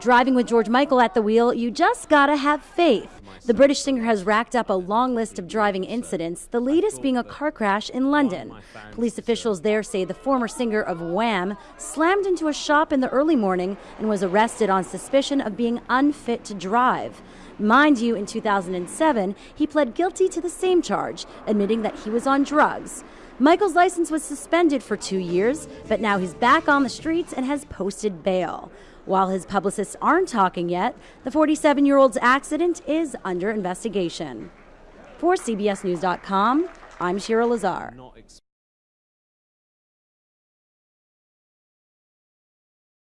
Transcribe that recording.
Driving with George Michael at the wheel, you just gotta have faith. The British singer has racked up a long list of driving incidents, the latest being a car crash in London. Police officials there say the former singer of Wham slammed into a shop in the early morning and was arrested on suspicion of being unfit to drive. Mind you, in 2007, he pled guilty to the same charge, admitting that he was on drugs. Michael's license was suspended for two years, but now he's back on the streets and has posted bail. While his publicists aren't talking yet, the 47 year old's accident is under investigation. For CBSNews.com, I'm Shira Lazar.